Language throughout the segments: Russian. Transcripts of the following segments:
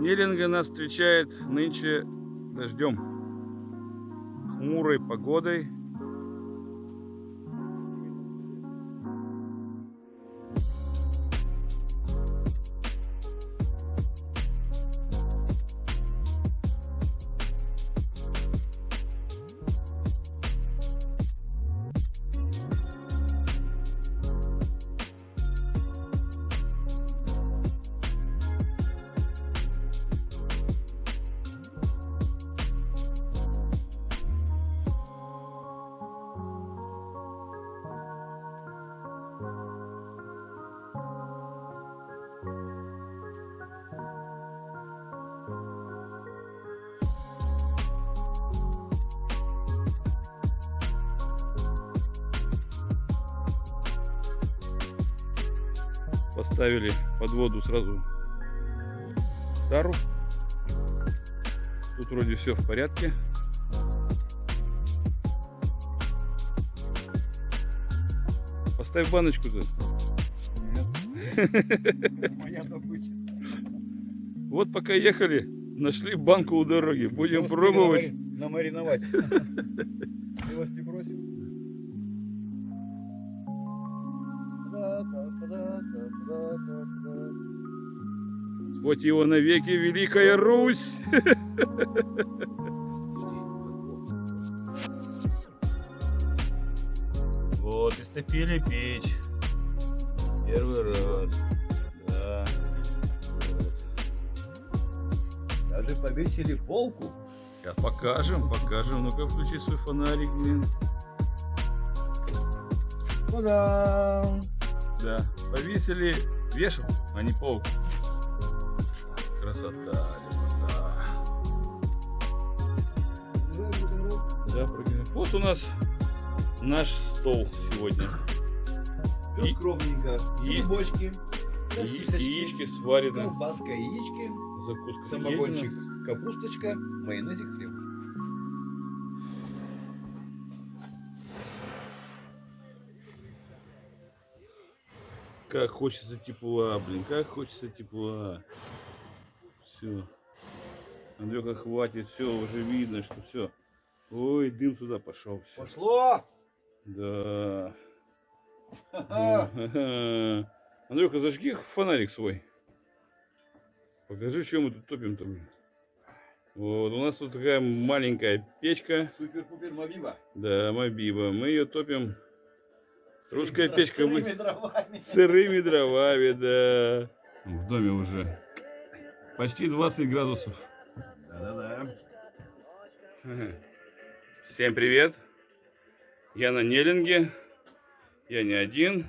Неллинга нас встречает нынче дождем, хмурой погодой. Поставили под воду сразу тару. Тут вроде все в порядке. Поставь баночку-то. Моя добыча. Вот пока ехали, нашли банку у дороги. Будем пробовать. Намариновать. Милости просим. Вот его навеки Великая Русь. Вот, истопили печь. Первый раз. Да. Вот. Даже повесили полку. Сейчас покажем, покажем. Ну-ка, включи свой фонарик, блин. Та-дам! Да, повесили вешал, а не полку. Красота, да. Да. Вот у нас наш стол сегодня. Все И- скромненько. и- бочки, сосисочки, Яички сварены, колбаска, яички, закуска самогончик, капусточка, майонезик, хлеб. Как хочется тепла, блин, как хочется тепла. Все. Андрюха, хватит, все, уже видно, что все. Ой, дым туда пошел. Всё. Пошло! Да. Андрюха, зажги фонарик свой. Покажи, что мы тут топим там. Вот, у нас тут такая маленькая печка. Супер-пупер Мавива. Да, Мобиба. Мы ее топим. Русская печка вы- Сырыми дровами. сырыми дровами, да. В доме уже почти 20 градусов. Да-да-да. Всем привет. Я на Неллинге. Я не один.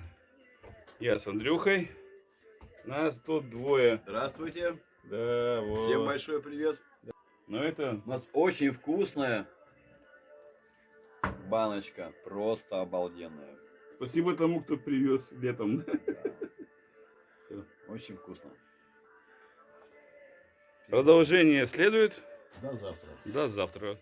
Я с Андрюхой. Нас тут двое. Здравствуйте. Да, вот. Всем большой привет. Но это У нас очень вкусная баночка. Просто обалденная. Спасибо тому, кто привез летом. Очень вкусно. Продолжение следует. До завтра. До завтра.